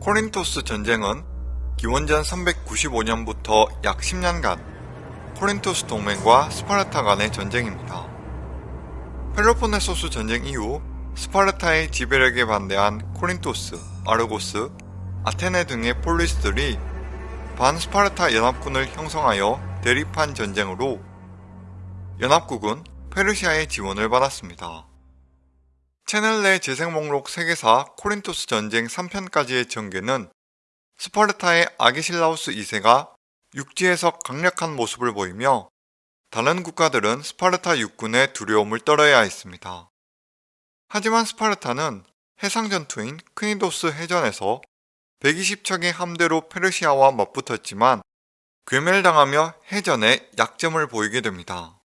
코린토스 전쟁은 기원전 395년부터 약 10년간 코린토스 동맹과 스파르타 간의 전쟁입니다. 펠로폰네소스 전쟁 이후 스파르타의 지배력에 반대한 코린토스, 아르고스, 아테네 등의 폴리스들이 반스파르타 연합군을 형성하여 대립한 전쟁으로 연합국은 페르시아의 지원을 받았습니다. 채널 내 재생 목록 세계사 코린토스 전쟁 3편까지의 전개는 스파르타의 아기실라우스 2세가 육지에서 강력한 모습을 보이며 다른 국가들은 스파르타 육군의 두려움을 떨어야 했습니다. 하지만 스파르타는 해상 전투인 크니도스 해전에서 120척의 함대로 페르시아와 맞붙었지만 괴멸당하며 해전에 약점을 보이게 됩니다.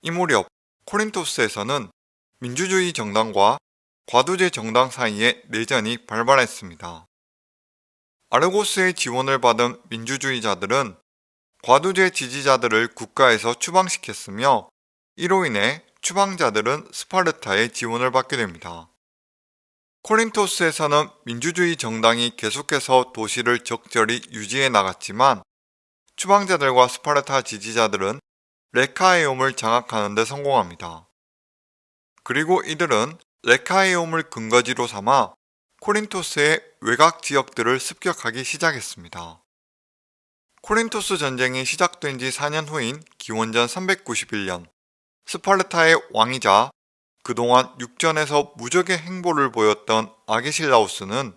이 무렵 코린토스에서는 민주주의 정당과 과두제 정당 사이에 내전이 발발했습니다. 아르고스의 지원을 받은 민주주의자들은 과두제 지지자들을 국가에서 추방시켰으며 이로 인해 추방자들은 스파르타의 지원을 받게 됩니다. 코린토스에서는 민주주의 정당이 계속해서 도시를 적절히 유지해 나갔지만 추방자들과 스파르타 지지자들은 레카에옴을 장악하는 데 성공합니다. 그리고 이들은 레카에옴을 근거지로 삼아 코린토스의 외곽 지역들을 습격하기 시작했습니다. 코린토스 전쟁이 시작된 지 4년 후인 기원전 391년 스파르타의 왕이자 그동안 육전에서 무적의 행보를 보였던 아게실라우스는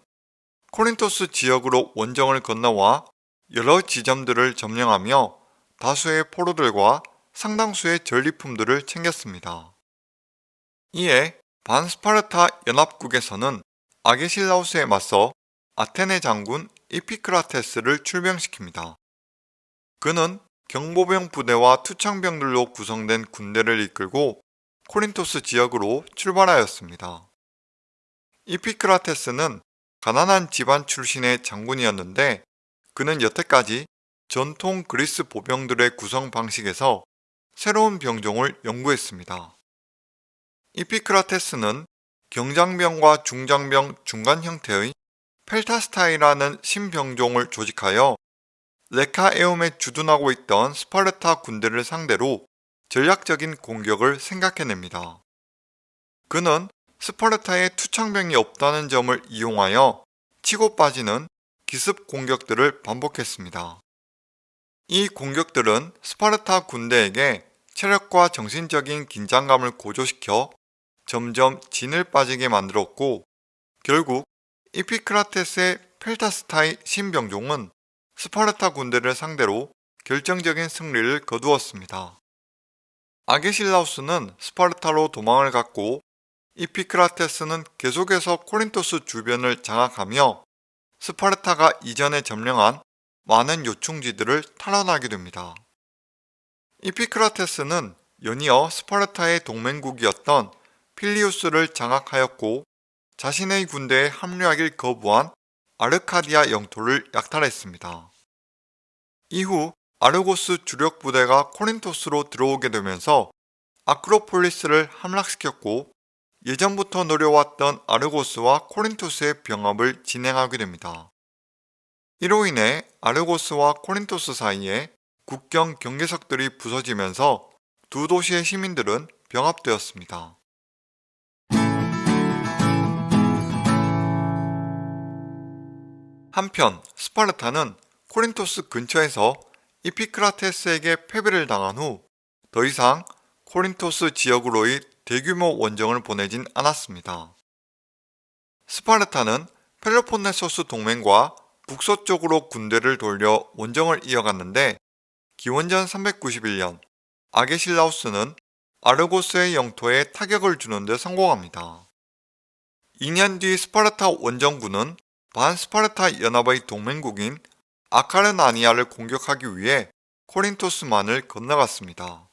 코린토스 지역으로 원정을 건너와 여러 지점들을 점령하며 다수의 포로들과 상당수의 전리품들을 챙겼습니다. 이에 반스파르타 연합국에서는 아게실라우스에 맞서 아테네 장군 이피크라테스를 출병시킵니다. 그는 경보병 부대와 투창병들로 구성된 군대를 이끌고 코린토스 지역으로 출발하였습니다. 이피크라테스는 가난한 집안 출신의 장군이었는데 그는 여태까지 전통 그리스 보병들의 구성 방식에서 새로운 병종을 연구했습니다. 이피크라테스는 경장병과 중장병 중간 형태의 펠타스타이라는 신병종을 조직하여 레카에움에 주둔하고 있던 스파르타 군대를 상대로 전략적인 공격을 생각해냅니다. 그는 스파르타에 투창병이 없다는 점을 이용하여 치고 빠지는 기습 공격들을 반복했습니다. 이 공격들은 스파르타 군대에게 체력과 정신적인 긴장감을 고조시켜 점점 진을 빠지게 만들었고 결국 이피크라테스의 펠타스타이 신병종은 스파르타 군대를 상대로 결정적인 승리를 거두었습니다. 아게실라우스는 스파르타로 도망을 갔고 이피크라테스는 계속해서 코린토스 주변을 장악하며 스파르타가 이전에 점령한 많은 요충지들을 탈환하게 됩니다. 이피크라테스는 연이어 스파르타의 동맹국이었던 필리우스를 장악하였고 자신의 군대에 합류하길 거부한 아르카디아 영토를 약탈했습니다. 이후 아르고스 주력 부대가 코린토스로 들어오게 되면서 아크로폴리스를 함락시켰고 예전부터 노려왔던 아르고스와 코린토스의 병합을 진행하게 됩니다. 이로 인해 아르고스와 코린토스 사이에 국경 경계석들이 부서지면서 두 도시의 시민들은 병합되었습니다. 한편 스파르타는 코린토스 근처에서 이피크라테스에게 패배를 당한 후 더 이상 코린토스 지역으로의 대규모 원정을 보내진 않았습니다. 스파르타는 펠로폰네소스 동맹과 북서쪽으로 군대를 돌려 원정을 이어갔는데 기원전 391년 아게실라우스는 아르고스의 영토에 타격을 주는 데 성공합니다. 2년 뒤 스파르타 원정군은 반스파르타 연합의 동맹국인 아카르나니아를 공격하기 위해 코린토스만을 건너갔습니다.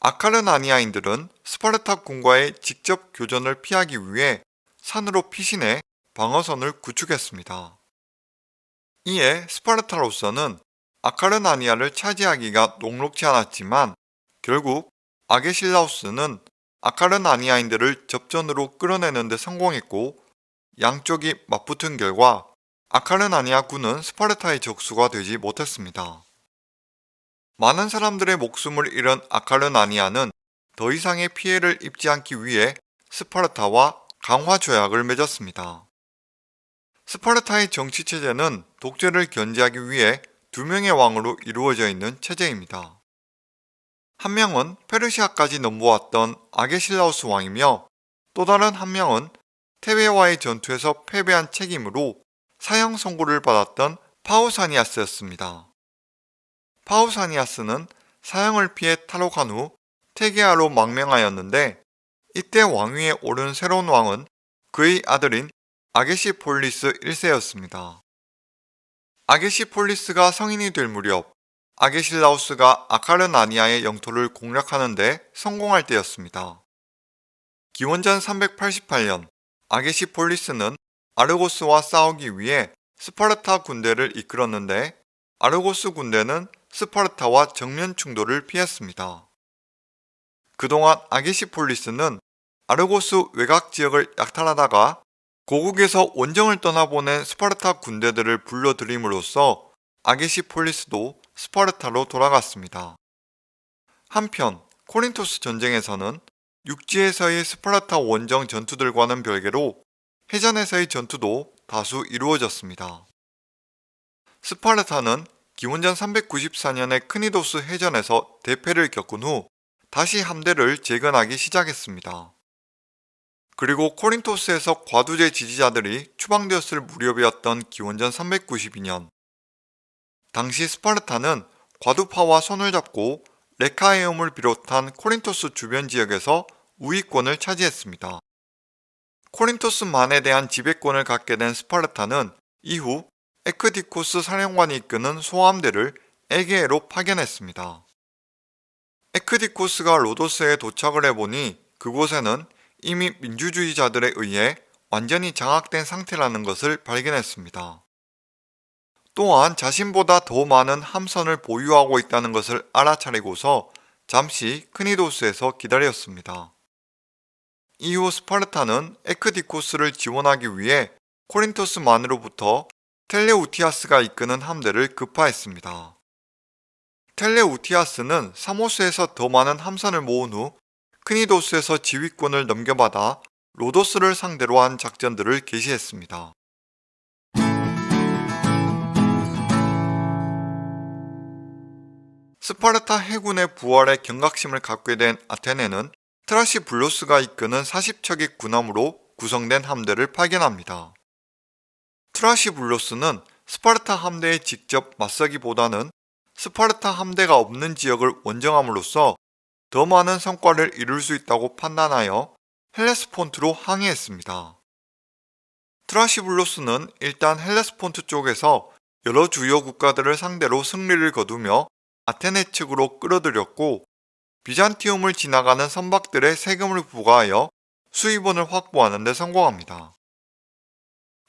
아카르나니아인들은 스파르타 군과의 직접 교전을 피하기 위해 산으로 피신해 방어선을 구축했습니다. 이에 스파르타로서는 아카르나니아를 차지하기가 녹록지 않았지만 결국 아게실라우스는 아카르나니아인들을 접전으로 끌어내는 데 성공했고 양쪽이 맞붙은 결과 아카르나니아 군은 스파르타의 적수가 되지 못했습니다. 많은 사람들의 목숨을 잃은 아카르나니아는 더 이상의 피해를 입지 않기 위해 스파르타와 강화 조약을 맺었습니다. 스파르타의 정치 체제는 독재를 견제하기 위해 두 명의 왕으로 이루어져 있는 체제입니다. 한 명은 페르시아까지 넘보았던 아게실라우스 왕이며 또 다른 한 명은 테베와의 전투에서 패배한 책임으로 사형 선고를 받았던 파우사니아스였습니다. 파우사니아스는 사형을 피해 탈옥한 후 테게아로 망명하였는데 이때 왕위에 오른 새로운 왕은 그의 아들인 아게시폴리스 1세였습니다. 아게시폴리스가 성인이 될 무렵 아게실라우스가 아카르나니아의 영토를 공략하는데 성공할 때였습니다. 기원전 388년 아게시폴리스는 아르고스와 싸우기 위해 스파르타 군대를 이끌었는데 아르고스 군대는 스파르타와 정면 충돌을 피했습니다. 그동안 아게시폴리스는 아르고스 외곽 지역을 약탈하다가 고국에서 원정을 떠나보낸 스파르타 군대들을 불러들임으로써 아게시폴리스도 스파르타로 돌아갔습니다. 한편 코린토스 전쟁에서는 육지에서의 스파르타 원정 전투들과는 별개로 해전에서의 전투도 다수 이루어졌습니다. 스파르타는 기원전 394년에 크니도스 해전에서 대패를 겪은 후 다시 함대를 재건하기 시작했습니다. 그리고 코린토스에서 과두제 지지자들이 추방되었을 무렵이었던 기원전 392년 당시 스파르타는 과두파와 손을 잡고 레카에움을 비롯한 코린토스 주변 지역에서 우위권을 차지했습니다. 코린토스만에 대한 지배권을 갖게 된 스파르타는 이후 에크디코스 사령관이 이끄는 소함대를 에게에로 파견했습니다. 에크디코스가 로도스에 도착을 해보니 그곳에는 이미 민주주의자들에 의해 완전히 장악된 상태라는 것을 발견했습니다. 또한 자신보다 더 많은 함선을 보유하고 있다는 것을 알아차리고서 잠시 크니도스에서 기다렸습니다. 이후 스파르타는 에크디코스를 지원하기 위해 코린토스만으로부터 텔레우티아스가 이끄는 함대를 급파했습니다. 텔레우티아스는 사모스에서 더 많은 함선을 모은 후 크니도스에서 지휘권을 넘겨받아 로도스를 상대로 한 작전들을 개시했습니다. 스파르타 해군의 부활에 경각심을 갖게 된 아테네는 트라시블로스가 이끄는 40척의 군함으로 구성된 함대를 파견합니다. 트라시블로스는 스파르타 함대에 직접 맞서기보다는 스파르타 함대가 없는 지역을 원정함으로써 더 많은 성과를 이룰 수 있다고 판단하여 헬레스폰트로 항해했습니다. 트라시블로스는 일단 헬레스폰트 쪽에서 여러 주요 국가들을 상대로 승리를 거두며 아테네 측으로 끌어들였고 비잔티움을 지나가는 선박들의 세금을 부과하여 수입원을 확보하는 데 성공합니다.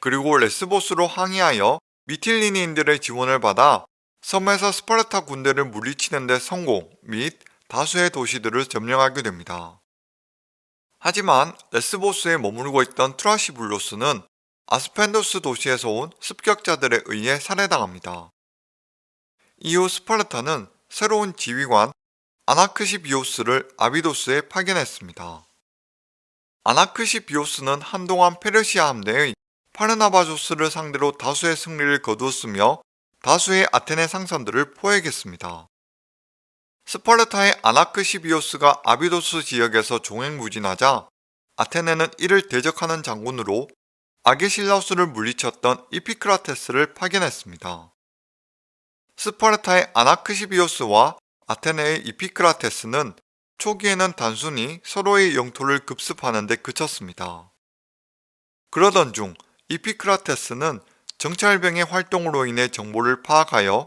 그리고 레스보스로 항해하여 미틸리니인들의 지원을 받아 섬에서 스파르타 군대를 물리치는 데 성공 및 다수의 도시들을 점령하게 됩니다. 하지만 레스보스에 머물고 있던 트라시블로스는 아스펜도스 도시에서 온 습격자들에 의해 살해당합니다. 이후 스파르타는 새로운 지휘관 아나크시비오스를 아비도스에 파견했습니다. 아나크시비오스는 한동안 페르시아 함대의 파르나바조스를 상대로 다수의 승리를 거두었으며 다수의 아테네 상선들을 포획했습니다. 스파르타의 아나크시비오스가 아비도스 지역에서 종횡무진하자 아테네는 이를 대적하는 장군으로 아게실라우스를 물리쳤던 이피크라테스를 파견했습니다. 스파르타의 아나크시비오스와 아테네의 이피크라테스는 초기에는 단순히 서로의 영토를 급습하는 데 그쳤습니다. 그러던 중 이피크라테스는 정찰병의 활동으로 인해 정보를 파악하여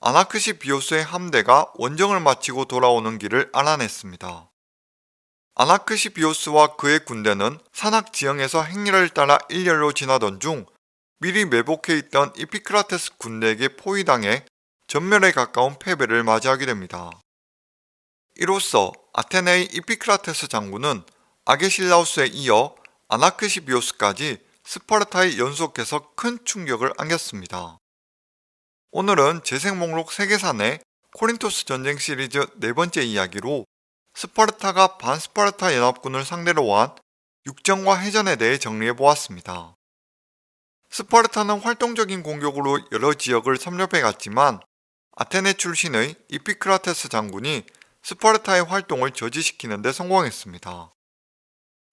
아나크시비오스의 함대가 원정을 마치고 돌아오는 길을 알아냈습니다. 아나크시비오스와 그의 군대는 산악 지형에서 행렬을 따라 일렬로 지나던 중 미리 매복해 있던 이피크라테스 군대에게 포위당해 전멸에 가까운 패배를 맞이하게 됩니다. 이로써 아테네의 이피크라테스 장군은 아게실라우스에 이어 아나크시비오스까지 스파르타에 연속해서 큰 충격을 안겼습니다. 오늘은 재생 목록 세계사내 코린토스 전쟁 시리즈 네 번째 이야기로 스파르타가 반스파르타 연합군을 상대로 한 육전과 해전에 대해 정리해 보았습니다. 스파르타는 활동적인 공격으로 여러 지역을 섭렵해 갔지만 아테네 출신의 이피크라테스 장군이 스파르타의 활동을 저지시키는 데 성공했습니다.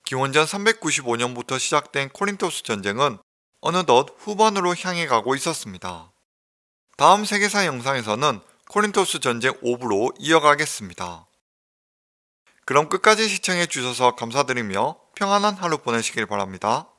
기원전 395년부터 시작된 코린토스 전쟁은 어느덧 후반으로 향해 가고 있었습니다. 다음 세계사 영상에서는 코린토스 전쟁 5부로 이어가겠습니다. 그럼 끝까지 시청해 주셔서 감사드리며 평안한 하루 보내시길 바랍니다.